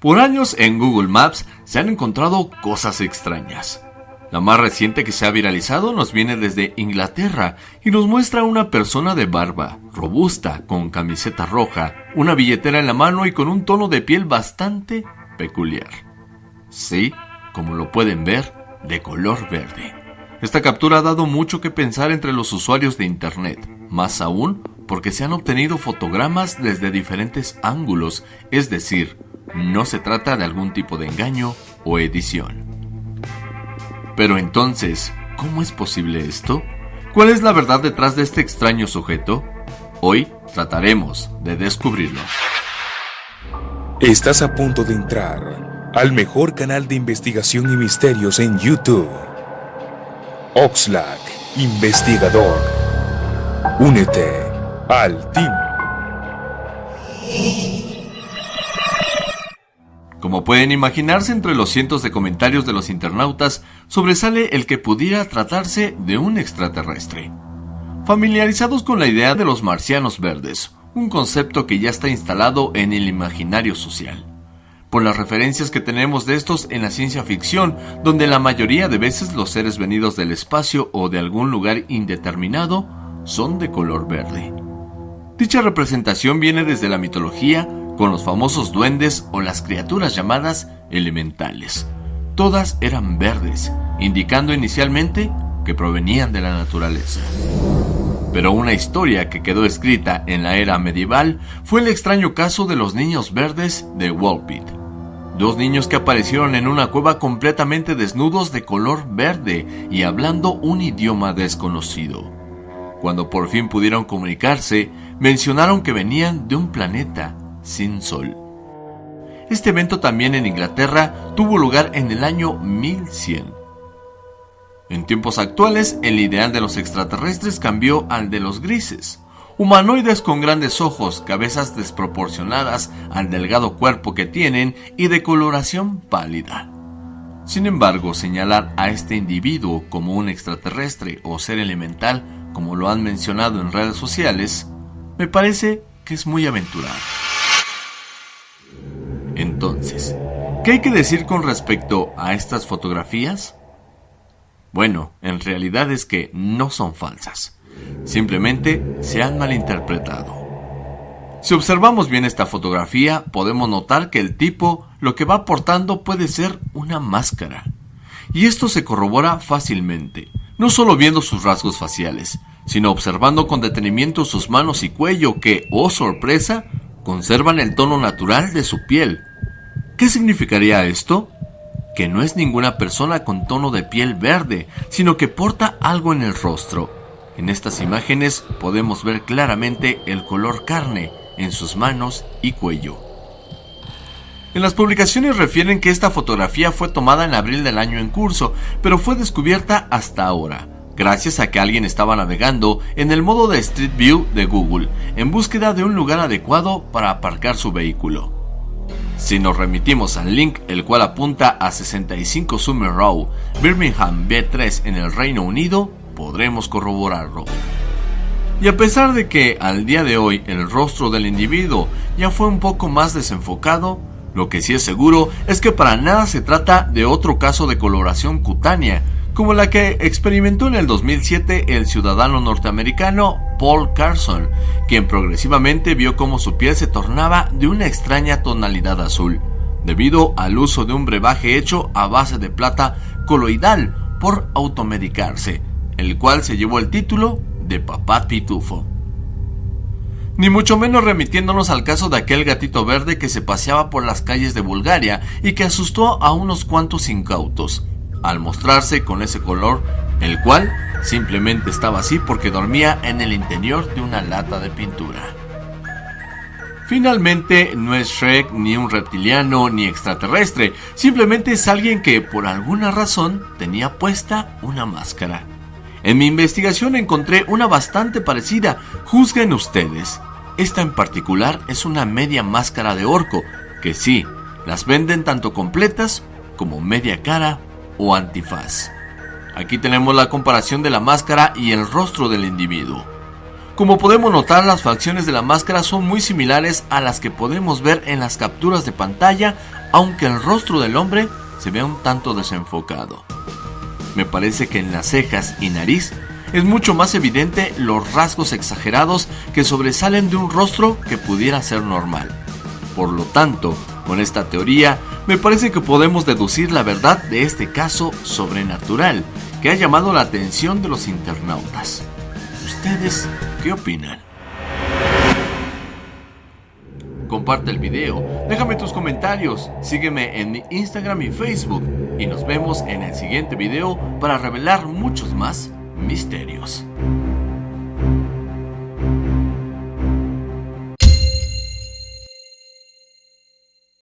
Por años en Google Maps se han encontrado cosas extrañas. La más reciente que se ha viralizado nos viene desde Inglaterra y nos muestra a una persona de barba, robusta, con camiseta roja, una billetera en la mano y con un tono de piel bastante peculiar. Sí, como lo pueden ver, de color verde. Esta captura ha dado mucho que pensar entre los usuarios de Internet, más aún porque se han obtenido fotogramas desde diferentes ángulos, es decir, no se trata de algún tipo de engaño o edición. Pero entonces, ¿cómo es posible esto? ¿Cuál es la verdad detrás de este extraño sujeto? Hoy trataremos de descubrirlo. Estás a punto de entrar al mejor canal de investigación y misterios en YouTube. Oxlack, investigador. Únete al team. Como pueden imaginarse, entre los cientos de comentarios de los internautas sobresale el que pudiera tratarse de un extraterrestre. Familiarizados con la idea de los marcianos verdes, un concepto que ya está instalado en el imaginario social. Por las referencias que tenemos de estos en la ciencia ficción, donde la mayoría de veces los seres venidos del espacio o de algún lugar indeterminado son de color verde. Dicha representación viene desde la mitología con los famosos duendes o las criaturas llamadas elementales. Todas eran verdes, indicando inicialmente que provenían de la naturaleza. Pero una historia que quedó escrita en la era medieval fue el extraño caso de los niños verdes de Walpit. Dos niños que aparecieron en una cueva completamente desnudos de color verde y hablando un idioma desconocido. Cuando por fin pudieron comunicarse, mencionaron que venían de un planeta sin sol. Este evento también en Inglaterra tuvo lugar en el año 1100. En tiempos actuales, el ideal de los extraterrestres cambió al de los grises, humanoides con grandes ojos, cabezas desproporcionadas al delgado cuerpo que tienen y de coloración pálida. Sin embargo, señalar a este individuo como un extraterrestre o ser elemental, como lo han mencionado en redes sociales, me parece que es muy aventurado. ¿Qué hay que decir con respecto a estas fotografías? Bueno, en realidad es que no son falsas. Simplemente se han malinterpretado. Si observamos bien esta fotografía, podemos notar que el tipo lo que va portando puede ser una máscara. Y esto se corrobora fácilmente, no solo viendo sus rasgos faciales, sino observando con detenimiento sus manos y cuello que, oh sorpresa, conservan el tono natural de su piel, ¿Qué significaría esto? Que no es ninguna persona con tono de piel verde, sino que porta algo en el rostro. En estas imágenes podemos ver claramente el color carne en sus manos y cuello. En las publicaciones refieren que esta fotografía fue tomada en abril del año en curso, pero fue descubierta hasta ahora, gracias a que alguien estaba navegando en el modo de Street View de Google, en búsqueda de un lugar adecuado para aparcar su vehículo. Si nos remitimos al link el cual apunta a 65 Summer Row, Birmingham B3 en el Reino Unido, podremos corroborarlo. Y a pesar de que al día de hoy el rostro del individuo ya fue un poco más desenfocado, lo que sí es seguro es que para nada se trata de otro caso de coloración cutánea, como la que experimentó en el 2007 el ciudadano norteamericano Paul Carson, quien progresivamente vio cómo su piel se tornaba de una extraña tonalidad azul, debido al uso de un brebaje hecho a base de plata coloidal por automedicarse, el cual se llevó el título de Papá Pitufo. Ni mucho menos remitiéndonos al caso de aquel gatito verde que se paseaba por las calles de Bulgaria y que asustó a unos cuantos incautos, al mostrarse con ese color, el cual simplemente estaba así porque dormía en el interior de una lata de pintura. Finalmente, no es Shrek ni un reptiliano ni extraterrestre, simplemente es alguien que por alguna razón tenía puesta una máscara. En mi investigación encontré una bastante parecida, juzguen ustedes. Esta en particular es una media máscara de orco, que sí, las venden tanto completas como media cara o antifaz. Aquí tenemos la comparación de la máscara y el rostro del individuo. Como podemos notar, las facciones de la máscara son muy similares a las que podemos ver en las capturas de pantalla aunque el rostro del hombre se vea un tanto desenfocado. Me parece que en las cejas y nariz es mucho más evidente los rasgos exagerados que sobresalen de un rostro que pudiera ser normal. Por lo tanto, con esta teoría, me parece que podemos deducir la verdad de este caso sobrenatural que ha llamado la atención de los internautas. ¿Ustedes qué opinan? Comparte el video, déjame tus comentarios, sígueme en mi Instagram y Facebook y nos vemos en el siguiente video para revelar muchos más misterios.